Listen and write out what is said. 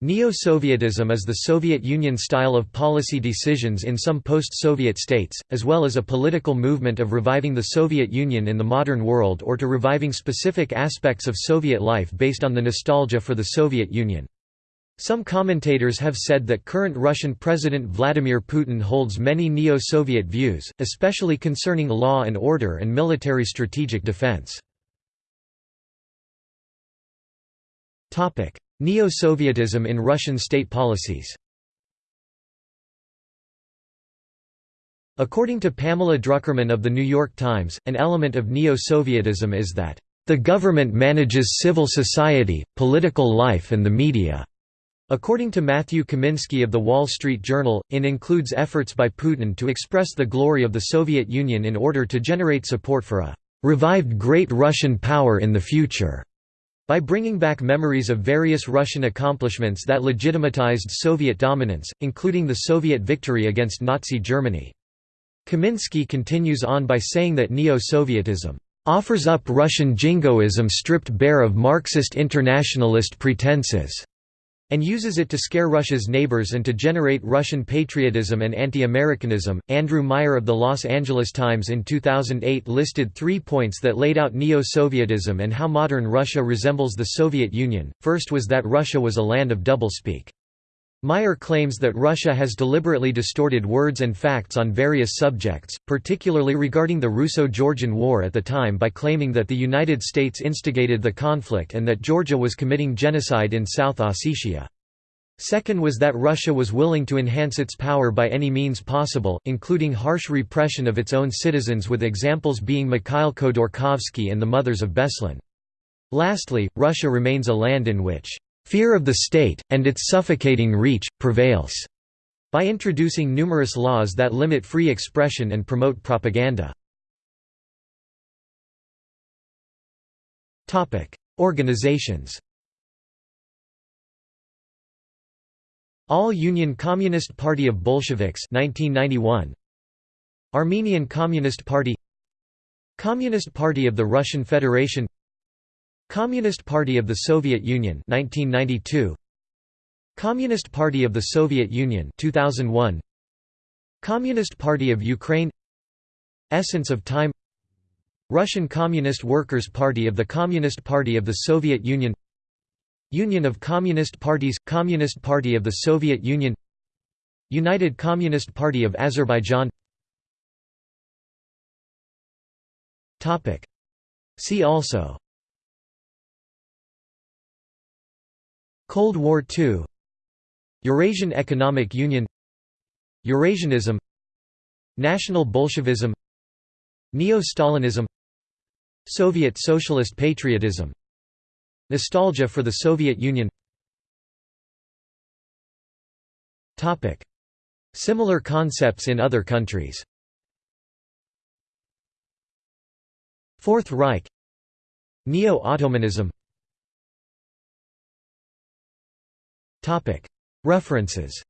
Neo-Sovietism is the Soviet Union style of policy decisions in some post-Soviet states, as well as a political movement of reviving the Soviet Union in the modern world or to reviving specific aspects of Soviet life based on the nostalgia for the Soviet Union. Some commentators have said that current Russian President Vladimir Putin holds many neo-Soviet views, especially concerning law and order and military strategic defense. Neo-Sovietism in Russian state policies According to Pamela Druckerman of The New York Times, an element of Neo-Sovietism is that, "...the government manages civil society, political life and the media." According to Matthew Kaminski of The Wall Street Journal, in includes efforts by Putin to express the glory of the Soviet Union in order to generate support for a "...revived great Russian power in the future." By bringing back memories of various Russian accomplishments that legitimatized Soviet dominance, including the Soviet victory against Nazi Germany. Kaminski continues on by saying that Neo-Sovietism offers up Russian jingoism stripped bare of Marxist internationalist pretenses and uses it to scare Russia's neighbors and to generate Russian patriotism and anti-Americanism. Andrew Meier of the Los Angeles Times in 2008 listed three points that laid out neo-Sovietism and how modern Russia resembles the Soviet Union. First was that Russia was a land of doublespeak. Meier claims that Russia has deliberately distorted words and facts on various subjects, particularly regarding the Russo-Georgian War at the time by claiming that the United States instigated the conflict and that Georgia was committing genocide in South Ossetia. Second was that Russia was willing to enhance its power by any means possible, including harsh repression of its own citizens with examples being Mikhail Khodorkovsky and the Mothers of Beslan. Lastly, Russia remains a land in which Fear of the state, and its suffocating reach, prevails, by introducing numerous laws that limit free expression and promote propaganda. Organizations All-Union Communist Party of Bolsheviks 1991 Armenian Communist Party Communist Party of the Russian Federation Communist Party of the Soviet Union 1992 Communist Party of the Soviet Union 2001 Communist Party of Ukraine. Essence of Time. Russian Communist Workers' Party of the Communist Party of the Soviet Union. Union of Communist Parties – Communist Party of the Soviet Union. United Communist Party of Azerbaijan. See also Cold War II Eurasian Economic Union Eurasianism National Bolshevism Neo-Stalinism Soviet Socialist Patriotism. Nostalgia for the Soviet Union. Similar concepts in other countries. Fourth Reich. Neo-Ottomanism References